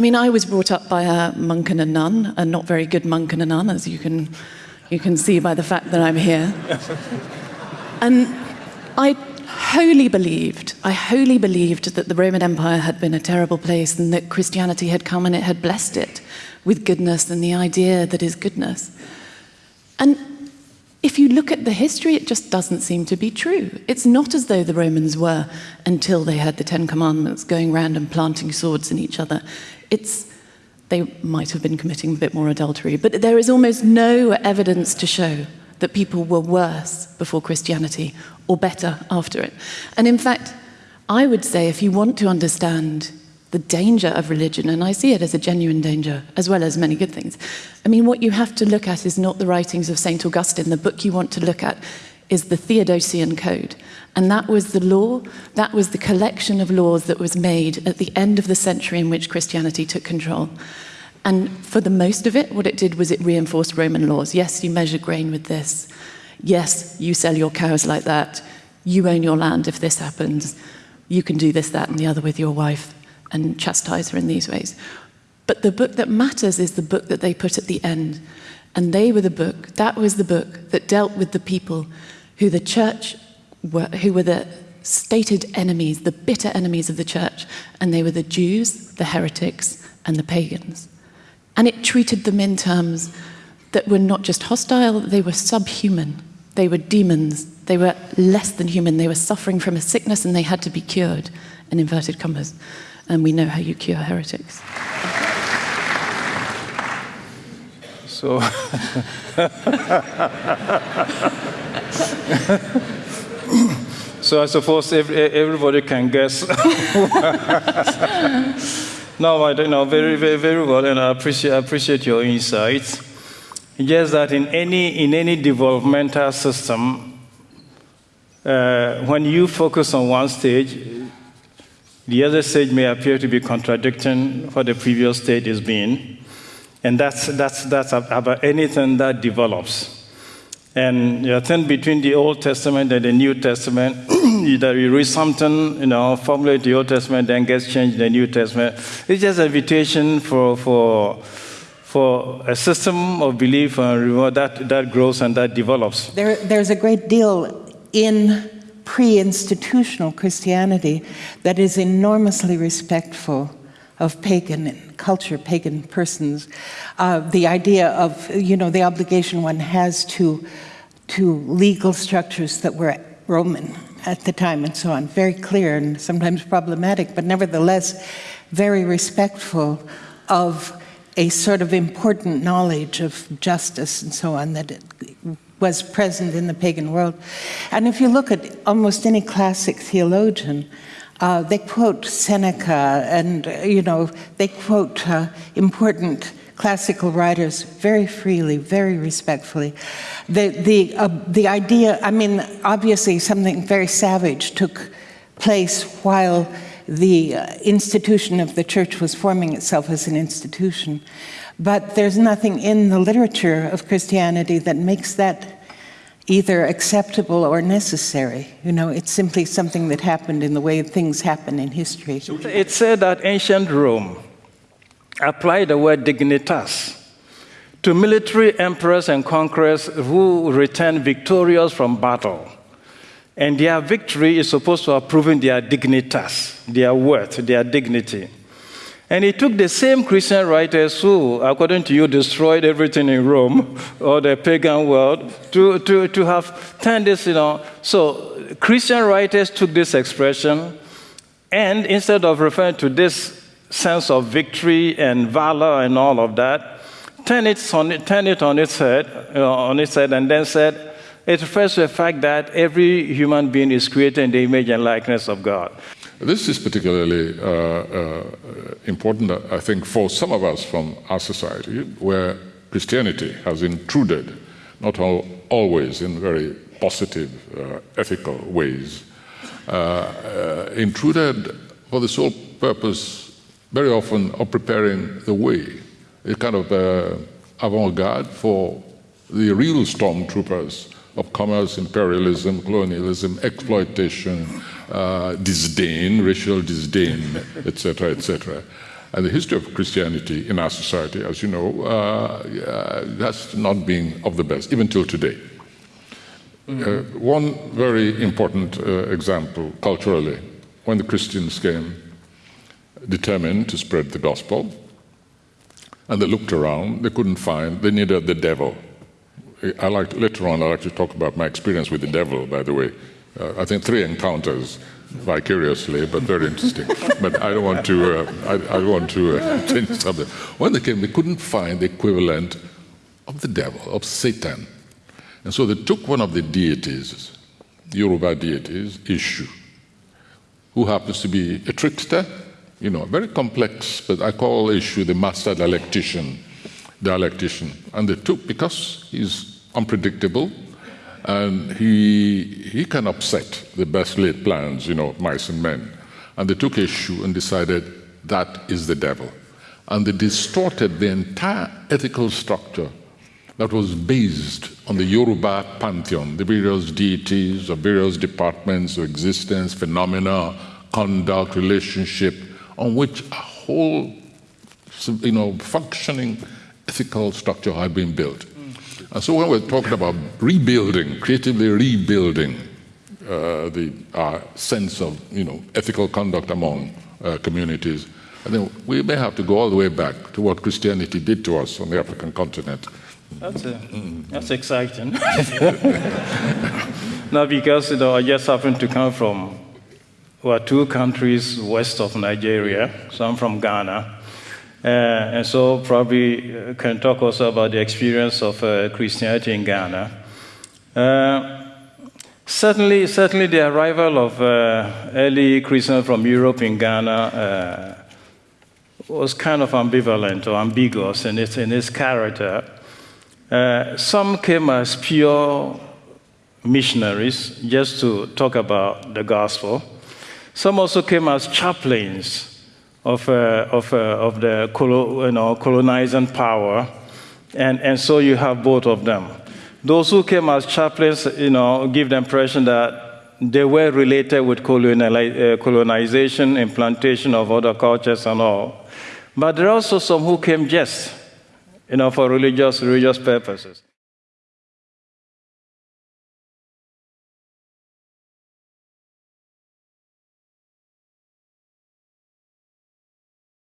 I mean, I was brought up by a monk and a nun, a not very good monk and a nun, as you can, you can see by the fact that I'm here. and I wholly believed, I wholly believed that the Roman Empire had been a terrible place and that Christianity had come and it had blessed it with goodness and the idea that is goodness. And if you look at the history, it just doesn't seem to be true. It's not as though the Romans were, until they had the Ten Commandments, going around and planting swords in each other. It's, they might have been committing a bit more adultery, but there is almost no evidence to show that people were worse before Christianity or better after it. And in fact, I would say if you want to understand the danger of religion, and I see it as a genuine danger, as well as many good things. I mean, what you have to look at is not the writings of St. Augustine. The book you want to look at is the Theodosian Code. And that was the law, that was the collection of laws that was made at the end of the century in which Christianity took control. And for the most of it, what it did was it reinforced Roman laws. Yes, you measure grain with this. Yes, you sell your cows like that. You own your land if this happens. You can do this, that, and the other with your wife and chastise her in these ways. But the book that matters is the book that they put at the end. And they were the book, that was the book that dealt with the people who the church were, who were the stated enemies, the bitter enemies of the church. And they were the Jews, the heretics, and the pagans. And it treated them in terms that were not just hostile, they were subhuman. They were demons. They were less than human. They were suffering from a sickness and they had to be cured, in inverted commas and we know how you cure heretics. So, so I suppose every, everybody can guess. no, I don't know very, very, very well, and I appreciate, appreciate your insights. Just that in any, in any developmental system, uh, when you focus on one stage, the other stage may appear to be contradicting what the previous stage is being. And that's, that's, that's about anything that develops. And you think between the Old Testament and the New Testament, that you read something, you know, formulate the Old Testament, then gets changed in the New Testament. It's just an invitation for, for, for a system of belief and reward that, that grows and that develops. There, there's a great deal in pre-institutional Christianity that is enormously respectful of pagan culture, pagan persons. Uh, the idea of, you know, the obligation one has to, to legal structures that were Roman at the time and so on. Very clear and sometimes problematic, but nevertheless very respectful of a sort of important knowledge of justice and so on that was present in the pagan world. And if you look at almost any classic theologian, uh, they quote Seneca and, uh, you know, they quote uh, important classical writers very freely, very respectfully. The, the, uh, the idea, I mean, obviously something very savage took place while the uh, institution of the church was forming itself as an institution. But there's nothing in the literature of Christianity that makes that either acceptable or necessary. You know, it's simply something that happened in the way things happen in history. It said that ancient Rome applied the word dignitas to military emperors and conquerors who returned victorious from battle. And their victory is supposed to have proven their dignitas, their worth, their dignity. And he took the same Christian writers who, according to you, destroyed everything in Rome or the pagan world to, to, to have turned this, you know. So Christian writers took this expression and instead of referring to this sense of victory and valor and all of that, turn it on, turn it on its head, you know, on its head, and then said it refers to the fact that every human being is created in the image and likeness of God. This is particularly uh, uh, important, I think, for some of us from our society, where Christianity has intruded, not all, always in very positive, uh, ethical ways, uh, uh, intruded for the sole purpose, very often, of preparing the way, a kind of uh, avant-garde for the real stormtroopers of commerce, imperialism, colonialism, exploitation, uh, disdain, racial disdain, etc., etc. And the history of Christianity in our society, as you know, uh, has not been of the best, even till today. Uh, one very important uh, example culturally, when the Christians came determined to spread the gospel, and they looked around, they couldn't find, they needed the devil. I like later on. I like to talk about my experience with the devil. By the way, uh, I think three encounters vicariously, but very interesting. but I don't want to. Uh, I, I, want to uh, change something. When they came, they couldn't find the equivalent of the devil, of Satan, and so they took one of the deities, Yoruba deities, Eshu, who happens to be a trickster. You know, very complex, but I call Eshu the master dialectician dialectician. And they took, because he's unpredictable and he, he can upset the best laid plans, you know, mice and men. And they took Eshu and decided that is the devil. And they distorted the entire ethical structure that was based on the Yoruba pantheon, the various deities of various departments of existence, phenomena, conduct, relationship, on which a whole you know, functioning ethical structure had been built. And so when we're talking about rebuilding, creatively rebuilding uh, the uh, sense of you know, ethical conduct among uh, communities, I think we may have to go all the way back to what Christianity did to us on the African continent. That's, a, that's exciting. now, because you know, I just happen to come from well, two countries west of Nigeria, so I'm from Ghana. Uh, and so probably uh, can talk also about the experience of uh, Christianity in Ghana. Uh, certainly, certainly the arrival of uh, early Christians from Europe in Ghana uh, was kind of ambivalent or ambiguous in its, in its character. some came as pure missionaries just to talk about the gospel. Some also came as chaplains of, uh, of, uh, of the you know, colonizing power. And, and so you have both of them. Those who came as chaplains, you know, give the impression that they were related with uh, colonization, implantation of other cultures and all. But there are also some who came just, you know, for religious, religious purposes.